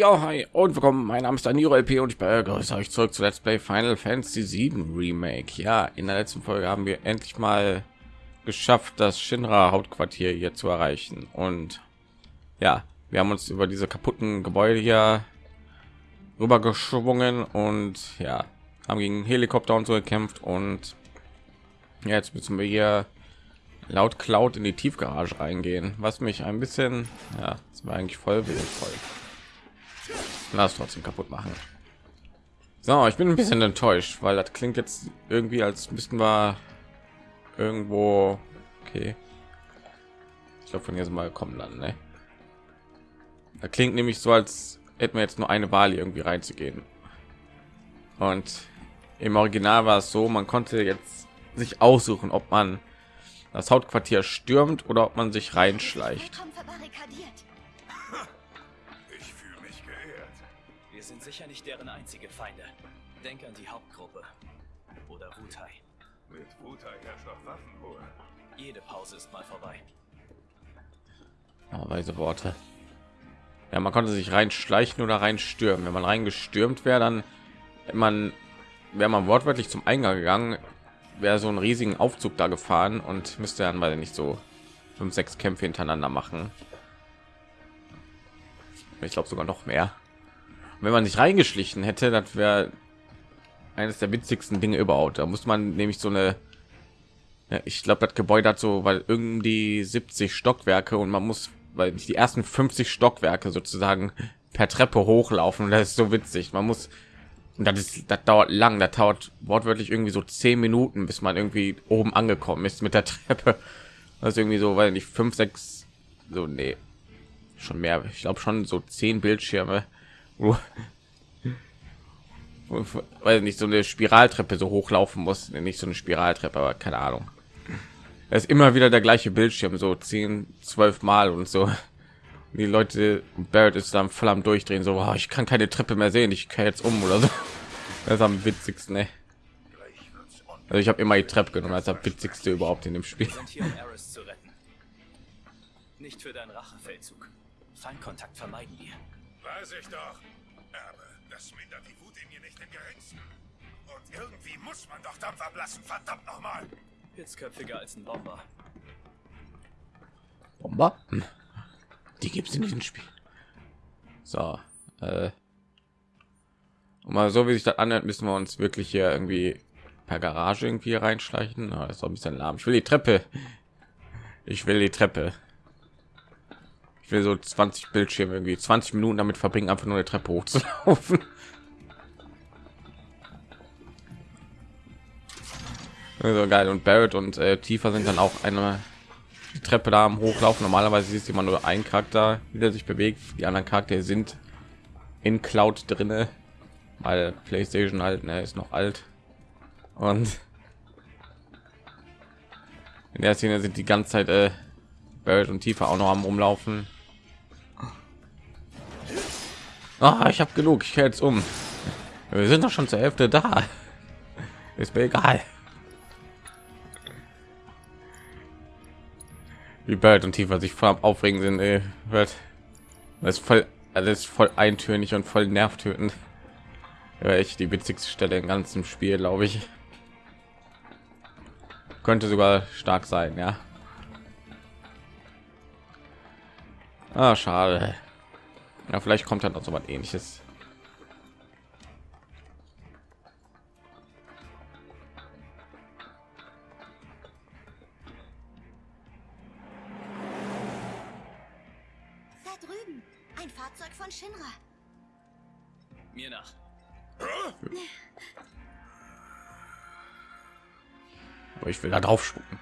Ja, hi und willkommen. Mein Name ist Daniro LP und ich begrüße euch zurück zu Let's Play Final Fantasy 7 Remake. Ja, in der letzten Folge haben wir endlich mal geschafft, das Shinra Hauptquartier hier zu erreichen. Und ja, wir haben uns über diese kaputten Gebäude hier rüber geschwungen und ja, haben gegen Helikopter und so gekämpft. Und jetzt müssen wir hier laut Cloud in die Tiefgarage reingehen, was mich ein bisschen, ja, das war eigentlich voll voll. Lass trotzdem kaputt machen. So, ich bin ein bisschen enttäuscht, weil das klingt jetzt irgendwie als müssten wir irgendwo. Okay. Ich glaube, von hier mal kommen dann. Ne? Da klingt nämlich so, als hätten wir jetzt nur eine Wahl irgendwie reinzugehen. Und im Original war es so, man konnte jetzt sich aussuchen, ob man das Hauptquartier stürmt oder ob man sich reinschleicht. Sicher nicht deren einzige Feinde. Denk an die Hauptgruppe. Oder Wutai. Mit Wutai herrscht doch Waffenruhe. Jede Pause ist mal vorbei. Oh, weise Worte. Ja, man konnte sich reinschleichen oder reinstürmen. Wenn man reingestürmt wäre, dann man wäre man wortwörtlich zum Eingang gegangen, wäre so einen riesigen Aufzug da gefahren und müsste dann weil nicht so fünf, sechs Kämpfe hintereinander machen. Ich glaube sogar noch mehr wenn man sich reingeschlichen hätte, das wäre eines der witzigsten Dinge überhaupt. Da muss man nämlich so eine, ja, ich glaube, das Gebäude hat so, weil irgendwie 70 Stockwerke und man muss, weil die ersten 50 Stockwerke sozusagen per Treppe hochlaufen. Und das ist so witzig. Man muss, und das ist, das dauert lang. Das dauert wortwörtlich irgendwie so zehn Minuten, bis man irgendwie oben angekommen ist mit der Treppe. Das ist irgendwie so, weil nicht fünf, sechs, so nee, schon mehr. Ich glaube schon so zehn Bildschirme weil nicht so eine Spiraltreppe so hochlaufen muss, nicht so eine Spiraltreppe, aber keine Ahnung. Es ist immer wieder der gleiche Bildschirm, so 10, 12 Mal und so. Die Leute, Barrett ist dann voll am Durchdrehen, so, oh, ich kann keine Treppe mehr sehen, ich kann jetzt um oder so. Das ist am witzigsten, ey. Also ich habe immer die Treppe genommen, als das witzigste überhaupt in dem Spiel. Nicht für deinen Rachefeldzug. Feindkontakt vermeiden wir. Weiß ich doch. Aber das mindert die Wut in mir nicht im geringsten. Und irgendwie muss man doch Dampf ablassen, verdammt nochmal. Hitzköpfiger als ein Bomber. Bomber? Hm. Die gibt es in diesem Spiel. So. Äh. Und mal so wie sich das anhört, müssen wir uns wirklich hier irgendwie per Garage irgendwie reinschleichen. Oh, das ist ein bisschen lahm. Ich will die Treppe. Ich will die Treppe will so 20 Bildschirme irgendwie 20 Minuten damit verbringen, einfach nur eine Treppe hochzulaufen. Also geil und Barrett und äh, Tiefer sind dann auch eine Treppe da am Hochlaufen. Normalerweise ist immer nur ein Charakter, der sich bewegt. Die anderen Charaktere sind in Cloud drinne, weil PlayStation halt ne, ist noch alt und in der Szene sind die ganze Zeit äh, Barrett und Tiefer auch noch am rumlaufen. Oh, ich habe genug. Ich jetzt um. Wir sind doch schon zur Hälfte da. Ist mir egal. Wie bald und tiefer sich voll aufregen sind, wird das ist voll alles voll eintönig und voll nervtötend. Ja, echt die witzigste Stelle im ganzen Spiel, glaube ich. Könnte sogar stark sein, ja. Ah, schade. Ja, vielleicht kommt dann auch so was ähnliches. Da drüben, ein Fahrzeug von Shinra. Mir nach. Aber ich will da drauf spucken.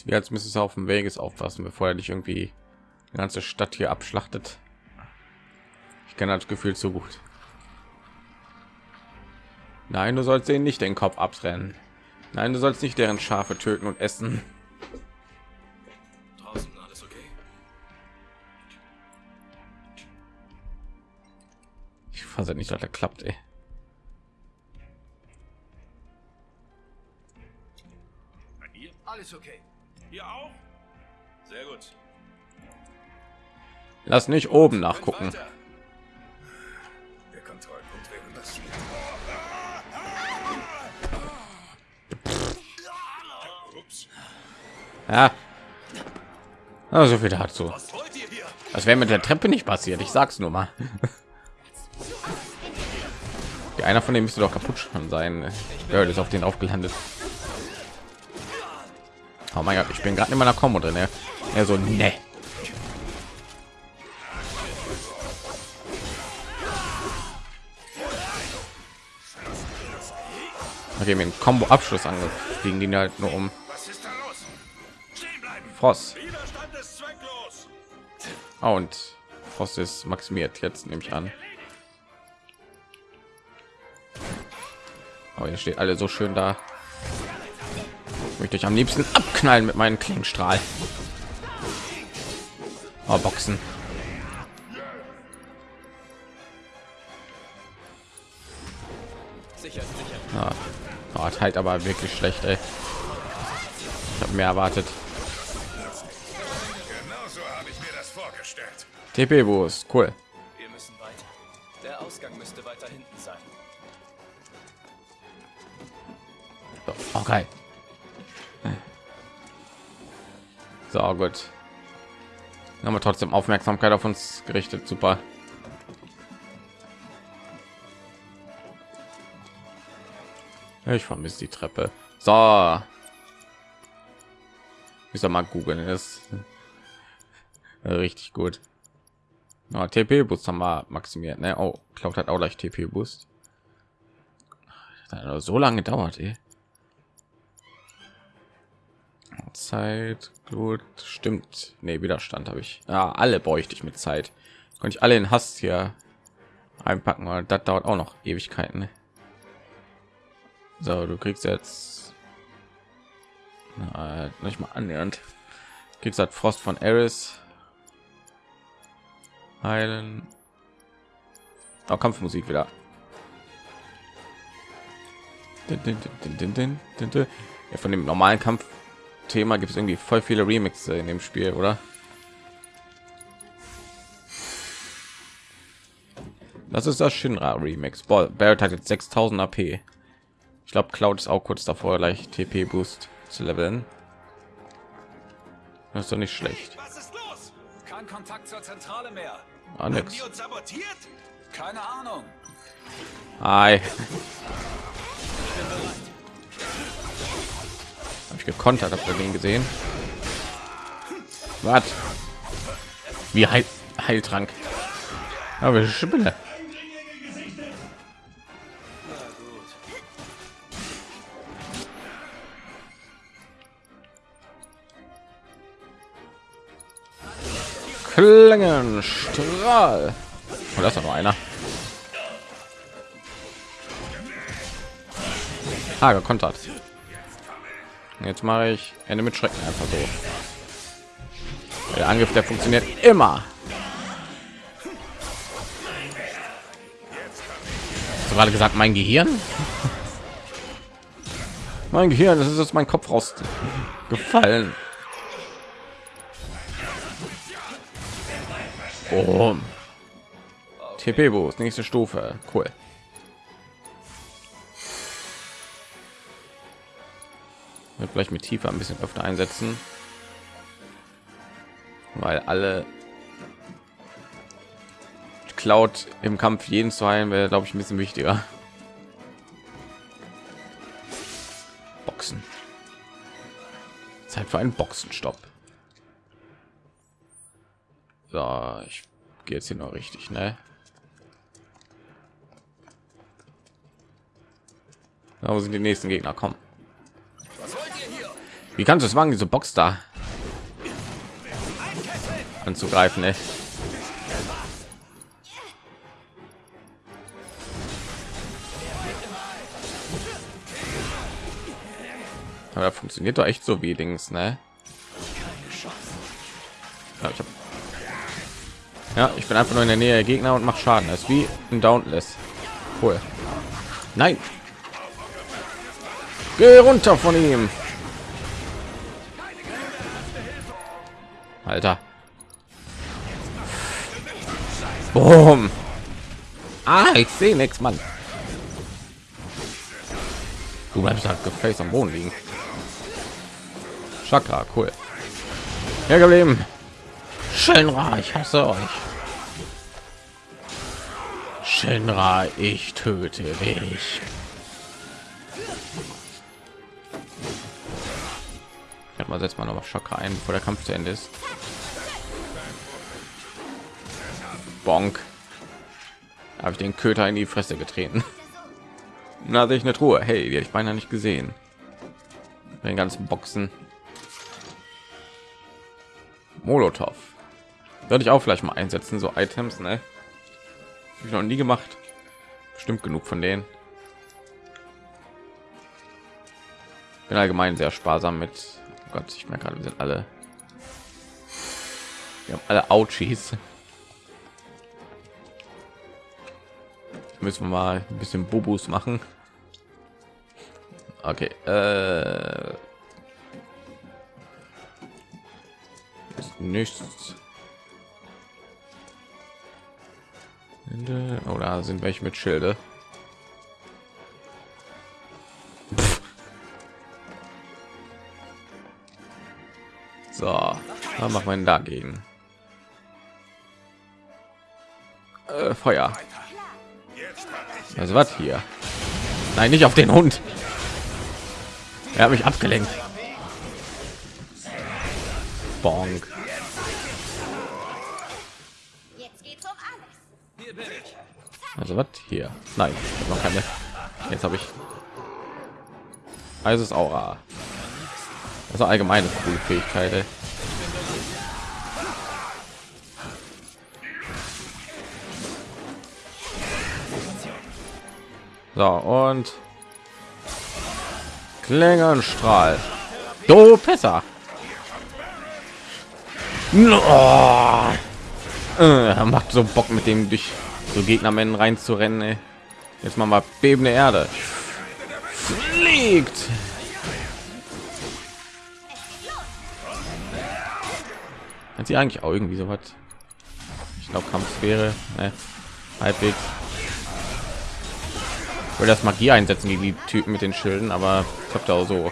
Es wäre als müsste es auf dem Weges aufpassen, bevor er nicht irgendwie die ganze Stadt hier abschlachtet. Ich kenne das Gefühl zu gut. Nein, du sollst ihnen nicht den Kopf abtrennen. Nein, du sollst nicht deren Schafe töten und essen. Draußen alles okay? Ich fasse nicht, dass er klappt. Ey. Alles okay. Ihr auch? Sehr gut. Lass nicht oben nachgucken. Der Kontrollpunkt wäre das. Ja. Ah, so viel dazu. Das wäre mit der Treppe nicht passiert. Ich sag's nur mal. Einer von denen müsste doch kaputt schon sein. Ja, ist auf den aufgelandet. Oh mein Gott, ich bin gerade in meiner Kombo drin. Er ja, so, ne. Okay, mit dem Combo-Abschluss angefliegen, die halt nur um. Frost. Oh, und Frost ist maximiert jetzt nehme ich an. Aber ihr steht alle so schön da. Ich möchte ich am liebsten abknallen mit meinen Klingenstrahl. Oh, Boxen. Sicher, sicher. Oh, hat halt aber wirklich schlecht, ey. Ich habe mehr erwartet. Genau so habe ich mir das vorgestellt. TP Boost, cool. Wir müssen weiter. Der Ausgang müsste weiter hinten sein. Oh, geil. So, gut. Dann haben wir trotzdem Aufmerksamkeit auf uns gerichtet. Super. Ich vermisse die Treppe. So. Ich soll mal googeln. Ist richtig gut. Oh, TP Boost haben wir maximiert. Ne? Oh, Cloud hat auch gleich TP Boost. So lange gedauert, ey. Zeit, Glut, stimmt. Nee, Widerstand habe ich. Ja, alle bräuchte ich mit Zeit. Konnte ich alle in Hass hier einpacken, weil das dauert auch noch Ewigkeiten. ne? So, du kriegst jetzt Na, nicht mal annähernd. Kriegst halt Frost von Eris. Heilen. Auch Kampfmusik wieder. Ja, von dem normalen Kampfthema gibt es irgendwie voll viele Remixe in dem Spiel, oder? Das ist das Shinra Remix. Boah, Barrett hat jetzt 6000 AP. Ich glaube, Cloud ist auch kurz davor, gleich TP Boost zu leveln. Das ist doch nicht schlecht. Was ist los? Kein Kontakt zur Zentrale mehr. Ah, Haben nix. die uns sabotiert? Keine Ahnung. Hi. Gekontert, habt ihr den gesehen? Was? Wie Heil Heiltrank? Aber Spinne. Klingenstrahl. Oh, das ist noch einer. Ah, gekontert. Jetzt mache ich Ende mit Schrecken einfach so. Der Angriff, der funktioniert immer. Du gerade gesagt, mein Gehirn? Mein Gehirn, das ist jetzt mein Kopf raus gefallen. Oh. TP Boost, nächste Stufe. Cool. Vielleicht mit tiefer ein bisschen öfter einsetzen, weil alle Cloud im Kampf jeden zu heilen wäre, glaube ich, ein bisschen wichtiger. Boxen. Zeit für einen Boxenstopp. So, ich gehe jetzt hier noch richtig, ne? Da sind die nächsten Gegner? Kommen. Wie kannst du es wagen, diese Box da anzugreifen? Ey? Aber das funktioniert doch echt so wie Dings, ne? Ja, ich, hab... ja, ich bin einfach nur in der Nähe der Gegner und mache Schaden. Das ist wie ein Dauntless. Cool. Nein. Geh runter von ihm. Alter. Boom. Ah, ich sehe nichts, Mann. Du bleibst halt gefällt am Boden liegen. Chakra, cool. Ja, geblieben. Shinra, ich hasse euch. Shinra, ich töte dich. Ich mal setzt mal noch Chakra ein, bevor der Kampf zu Ende ist. Bonk. Habe ich den Köter in die Fresse getreten. Na, sehe ich eine Truhe. Hey, die habe ich beinahe nicht gesehen. Den ganzen Boxen. Molotov. Würde ich auch vielleicht mal einsetzen, so Items, ne? Hab ich noch nie gemacht. Bestimmt genug von denen. Bin allgemein sehr sparsam mit. Gott, ich merke gerade, wir sind alle. Wir haben alle Ouchies. Müssen wir mal ein bisschen Bubus machen. Okay. Äh ist nichts. Oder sind welche mit Schilde? Wir ihn dagegen. Äh, Feuer. Also was hier? Nein, nicht auf den Hund. Er hat mich abgelenkt. Bonk. Also was hier? Nein, noch keine. Jetzt habe ich. Also ist Aura. Also allgemeine coole Fähigkeit. Ey. So und Klingenstrahl. Do besser. Oh. Äh, macht so Bock mit dem durch so Gegnermännern reinzurennen. Ey. Jetzt mal mal bebende Erde. Fliegt. Hat sie eigentlich auch irgendwie so was? Ich glaube Kampfsphäre, ne? halbwegs. Will das Magie einsetzen gegen die Typen mit den Schilden, aber ich habe da auch so.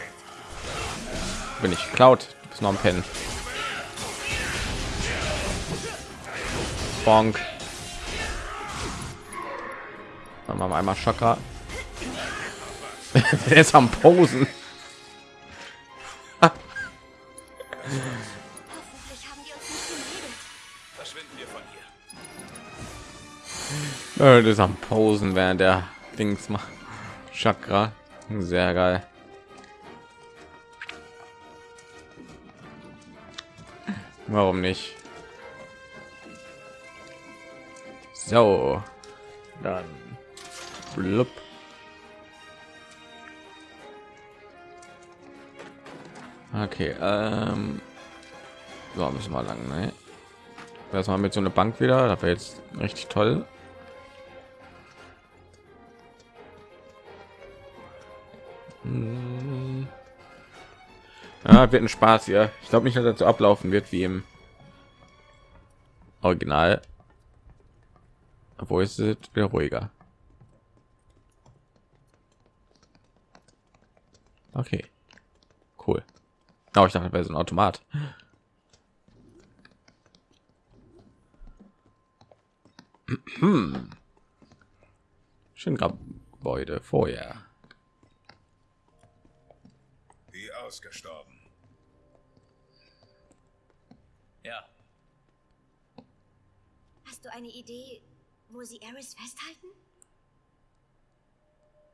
Bin ich klaut, du bist noch ein Pen. Bonk. Dann machen wir einmal Chakra. er ist am Posen. das ist am Posen, während der Dings macht. Chakra. Sehr geil. Warum nicht? So, dann blub. Okay, ähm, so müssen wir lang, ne? Erstmal mit so einer Bank wieder, das wäre jetzt richtig toll. Hm. Ja, wird ein Spaß hier. Ich glaube nicht, dass das so ablaufen wird wie im Original. Wo ist es wieder ruhiger? Okay, cool. Oh, ich dachte, wäre so ein Automat. Hm. Schön Gebäude vorher. Ausgestorben. Ja, Hast du eine Idee, wo sie Eris festhalten?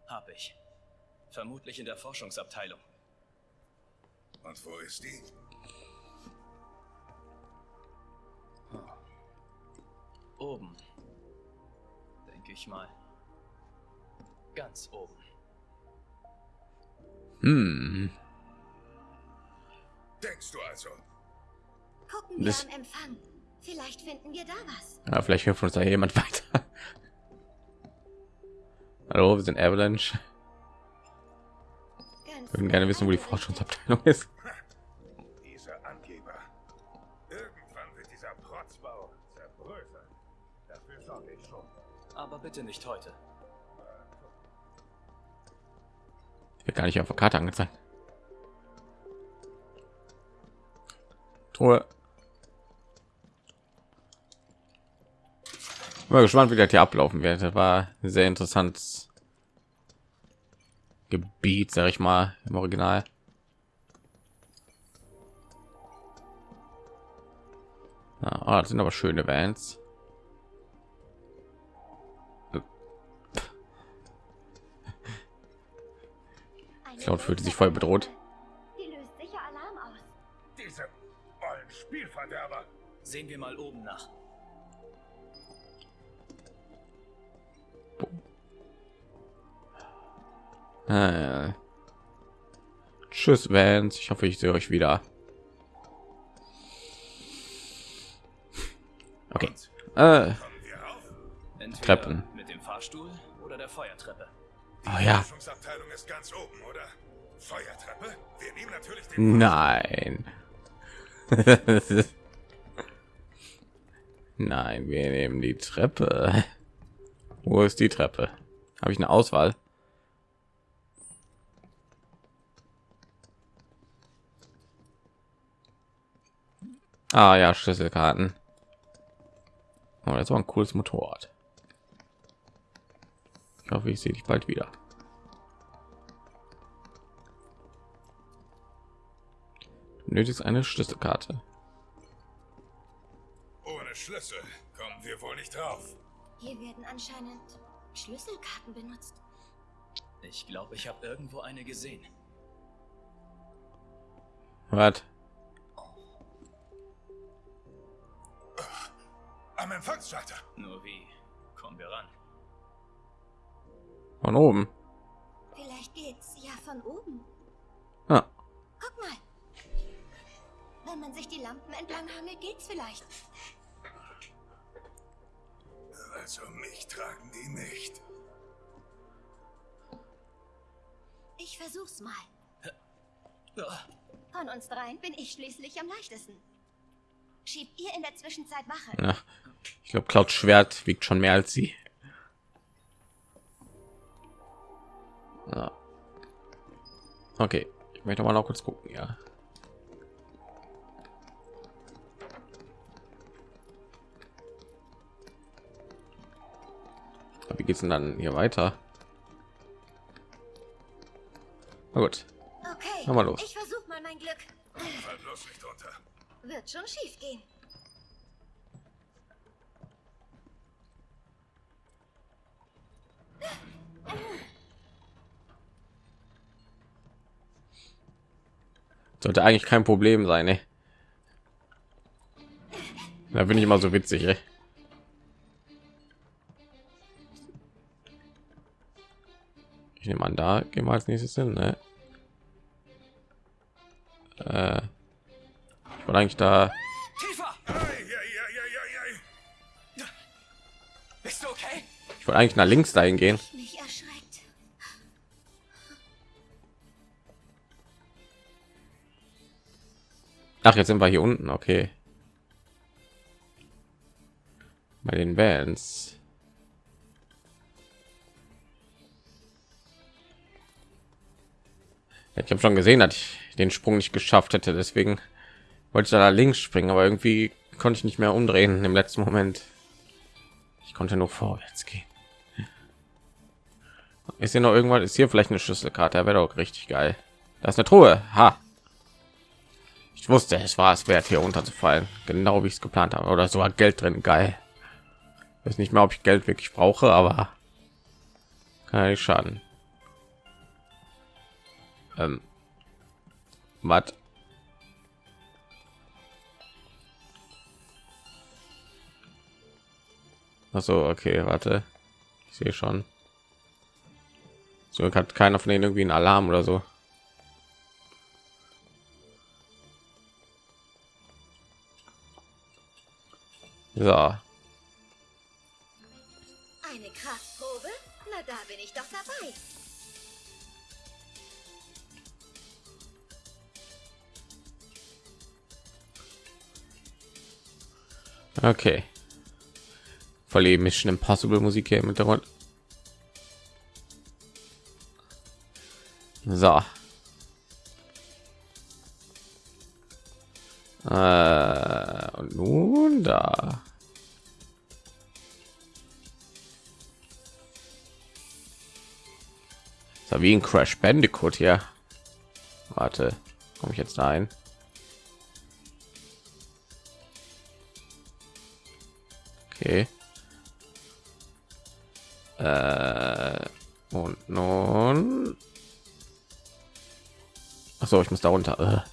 hab ich. Vermutlich in der Forschungsabteilung. Und wo ist die? Oben. Denke ich mal. Ganz oben. Hm. Denkst du also? Gucken wir Das- am Empfang. Vielleicht finden wir da was. Ja, vielleicht hilft uns da jemand weiter. Hallo, wir sind Avalanche. Ganz Wir würden gerne wissen, wo die nah. Forschungsabteilung ist. Dieser Angeber. Irgendwann wird dieser Protzbau zerbröseln. Dafür sorge ich schon. Aber bitte nicht heute. wird gar nicht auf der Karte angezeigt. Truhe. Mal gespannt, wie das hier ablaufen wird. Das war ein sehr interessantes Gebiet, sag ich mal, im Original. Ah, das sind aber schöne Vans. Eine Cloud fühlte sich voll bedroht. Sehen wir mal oben nach. Äh. Tschüss, Vans. Ich hoffe, ich sehe euch wieder. Okay. Äh, Treppen. mit dem Fahrstuhl oder der Feuertreppe. oh ja. Forschungsabteilung Nein, wir nehmen die Treppe. Wo ist die Treppe? Habe ich eine Auswahl? Ah ja, Schlüsselkarten. Oh, das war ein cooles Motorrad. Ich hoffe, ich sehe dich bald wieder. Benötigst eine Schlüsselkarte. Schlüssel kommen wir wohl nicht drauf. Hier werden anscheinend Schlüsselkarten benutzt. Ich glaube, ich habe irgendwo eine gesehen. Was? Am Empfangsschalter. Nur wie kommen wir ran? Von oben. Vielleicht geht's ja von oben. Ah, Guck mal. Wenn man sich die Lampen entlang hangelt, geht's vielleicht. Also mich tragen die nicht. Ich versuch's mal. Von uns dreien bin ich schließlich am leichtesten. Schiebt ihr in der Zwischenzeit Wache. ja. Ich glaube, Cloud Schwert wiegt schon mehr als sie. Ja. Okay, ich möchte mal noch kurz gucken, ja. Wie geht's denn dann hier weiter? Na gut, Okay, mal los. ich versuch mal mein Glück. Bloß nicht runter. Wird schon schief gehen. sollte eigentlich kein Problem sein, ne? Da bin ich immer so witzig, ey. Ich nehme an, da gehen wir als nächstes hin, ne? Äh, ich wollte eigentlich da. Ich wollte eigentlich nach links dahin gehen. Ach, jetzt sind wir hier unten, okay. Bei den Bands. Ich habe schon gesehen, dass ich den Sprung nicht geschafft hätte, deswegen wollte ich da links springen, aber irgendwie konnte ich nicht mehr umdrehen im letzten Moment. Ich konnte nur vorwärts gehen. Ist hier noch irgendwas? Ist hier vielleicht eine Schlüsselkarte? Wäre doch richtig geil. Da ist eine Truhe. Ha. Ich wusste, es war es wert, hier runterzufallen. Genau wie ich es geplant habe. Oder sogar Geld drin. Geil. Ich weiß nicht mehr, ob ich Geld wirklich brauche, aber kann ja nicht schaden. Ähm. Was? Achso, okay, warte. Ich sehe schon. So hat keiner von denen irgendwie einen Alarm oder so. So, Okay. Voll die Mission Impossible Musik hier im Hintergrund. So. Äh, und nun da. So wie ein Crash Bandicoot hier. Warte, komme ich jetzt da ein? Okay. Äh, und nun. Ach so, ich muss da runter. Äh.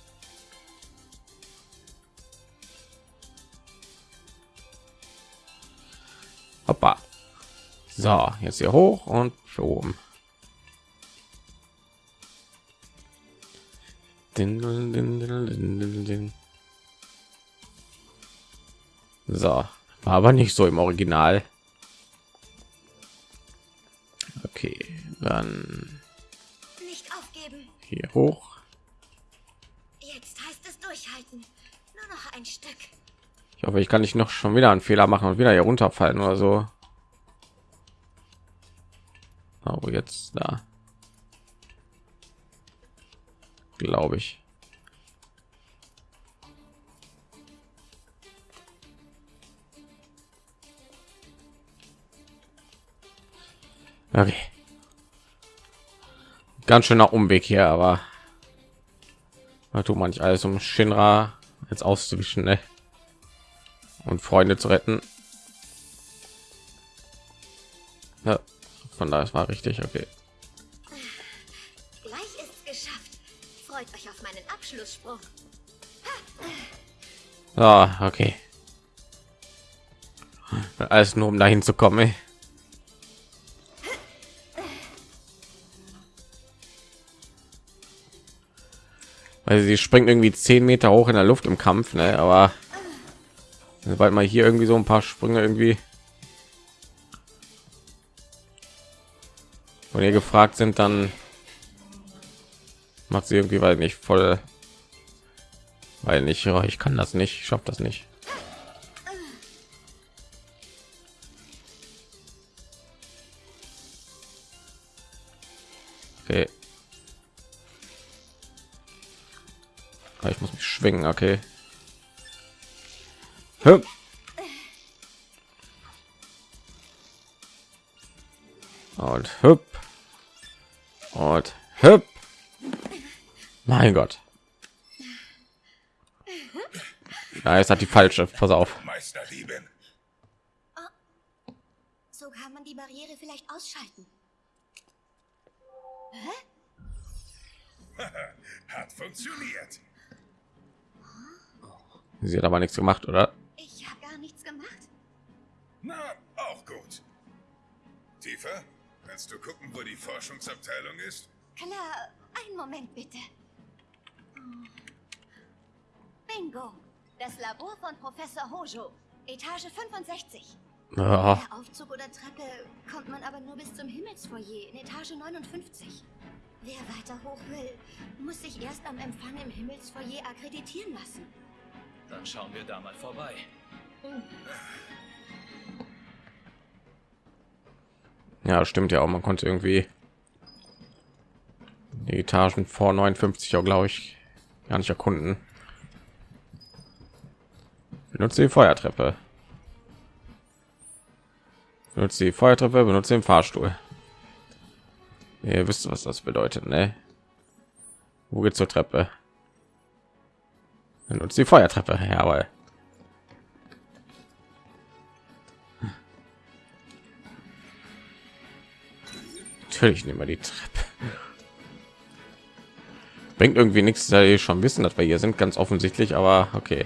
Hoppa. So, jetzt hier hoch und oben. So, war aber nicht so im Original. Okay, dann Nicht aufgeben. hier hoch. Jetzt heißt es durchhalten. Nur noch ein Stück. Ich hoffe, ich kann nicht noch schon wieder einen Fehler machen und wieder hier runterfallen oder so. Aber jetzt da. Glaube ich. Okay. Ganz schöner Umweg hier, aber da tut man nicht alles, um Shinra jetzt auszuwischen ne? und Freunde zu retten. Ja, von daher war richtig, okay. Gleich ist's geschafft. Freut euch auf meinen Abschlussspruch. Ah, okay. Alles nur um dahin zu kommen. Ey. Weil sie springt irgendwie zehn Meter hoch in der Luft im Kampf, ne? Aber sobald mal hier irgendwie so ein paar Sprünge irgendwie von ihr gefragt sind, dann macht sie irgendwie weil nicht voll, weil nicht, oh, ich kann das nicht, ich schaffe das nicht. Ich muss mich schwingen, okay. Hüp. Und hüp. Und hüp. Mein Gott. Ja, jetzt hat die falsche. Pass auf. Meisterdiebin. So kann man die Barriere vielleicht ausschalten. Hat funktioniert. Sie hat aber nichts gemacht, oder? Ich habe gar nichts gemacht. Na, auch gut. Tiefer, kannst du gucken, wo die Forschungsabteilung ist? Klar, einen Moment bitte. Bingo. Das Labor von Professor Hojo. Etage 65. Ja, Aufzug oder Treppe kommt man aber nur bis zum Himmelsfoyer in Etage 59. Wer weiter hoch will, muss sich erst am Empfang im Himmelsfoyer akkreditieren lassen. Dann schauen wir da mal vorbei. ja, stimmt ja auch. Man konnte irgendwie die Etagen vor 59 auch, glaube ich, gar nicht erkunden. Benutze die Feuertreppe. Benutze die Feuertreppe, benutze den Fahrstuhl. Ihr wisst, was das bedeutet, ne? Wo geht's zur Treppe? Benutze die Feuertreppe, jawohl. Natürlich nehmen wir die Treppe. Bringt irgendwie nichts, da ihr schon wissen, dass wir hier sind, ganz offensichtlich, aber okay.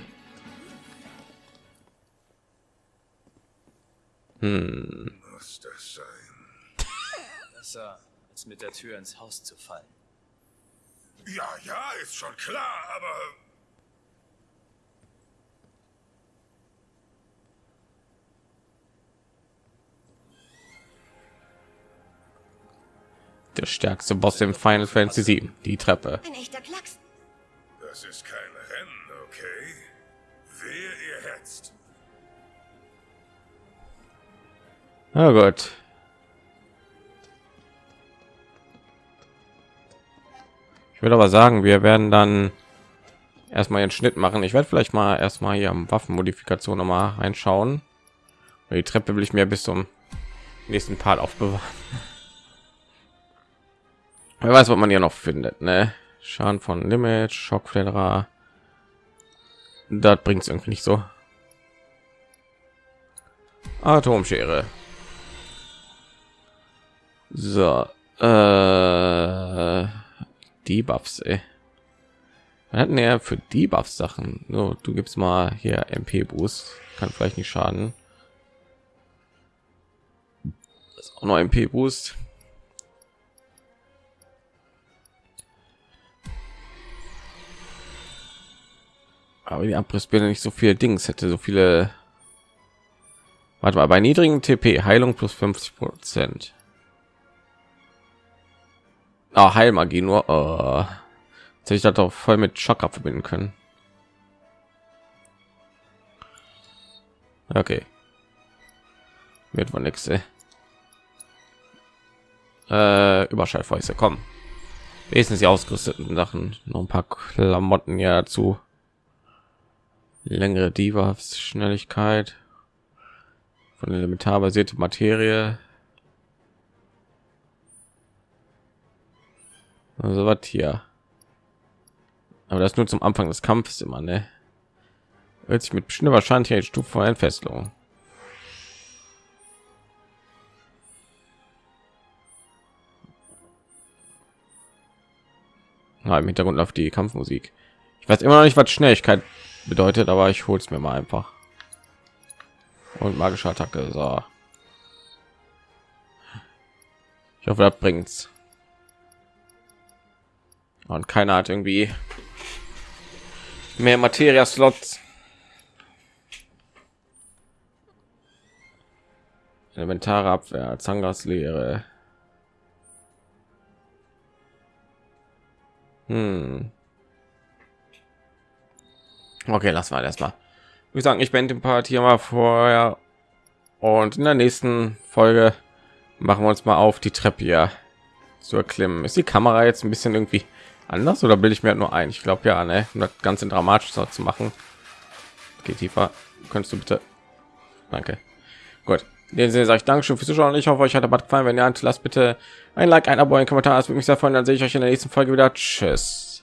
Hm. Muss das sein? Besser als mit der Tür ins Haus zu fallen. Ja, ja, ist schon klar, aber Der stärkste Boss im Final Fantasy 7, die Treppe. Ein echter Klacks. das ist kein Rennen, okay? Wer ihr hetzt. Na gut. Ich würde aber sagen, wir werden dann erstmal den Schnitt machen. Ich werde vielleicht mal erstmal hier am Waffenmodifikation noch mal reinschauen. Die Treppe will ich mir bis zum nächsten Part aufbewahren. Wer weiß, was man hier noch findet, ne? Schaden von Limit, Schockflederer. Das bringt es irgendwie nicht so. Atomschere. So, äh, die Buffs, hatten ja für die Buffs Sachen. So, du gibst mal hier MP Boost, kann vielleicht nicht schaden. Das ist auch noch MP Boost. Aber die Abrissbirne nicht so viel Dings hätte, so viele. Warte mal, bei niedrigen TP Heilung plus 50 Prozent. Oh, Heilmagie nur. Oh. Hätte ich das doch voll mit Schocker verbinden können. Okay. Wird wohl nichts. Äh, Überschallfäuste kommen. Wesentlich ausgerüsteten Sachen. Noch ein paar Klamotten ja dazu. Längere Divas, Schnelligkeit. Von elementar basierte Materie. Also was hier. Aber das nur zum Anfang des Kampfes immer, ne? Hört sich mit bestimmter Wahrscheinlichkeit Stufe vor Entfesselung. Na, Im Hintergrund läuft die Kampfmusik. Ich weiß immer noch nicht, was Schnelligkeit bedeutet, aber ich hol's mir mal einfach. Und magische Attacke. So. Ich hoffe, das bringt's. Und keiner hat irgendwie mehr Materia Slots. Elementare Abwehr, Zangas Lehre. Hm. Okay, lass mal erstmal. Ich sagen, ich bin den Part hier mal vorher und in der nächsten Folge machen wir uns mal auf die Treppe hier zu erklimmen. Ist die Kamera jetzt ein bisschen irgendwie anders oder bilde ich mir halt nur ein? Ich glaube ja, ne? um das ganze dramatisch zu machen. Geht tiefer. Könntest du bitte? Danke. Gut. In dem Sinne ich Dankeschön fürs Zuschauen. Ich hoffe, euch hat der Bad gefallen. Wenn ja, lasst bitte ein Like, ein Abo, ein Kommentar. Das würde mich sehr freuen. Dann sehe ich euch in der nächsten Folge wieder. Tschüss.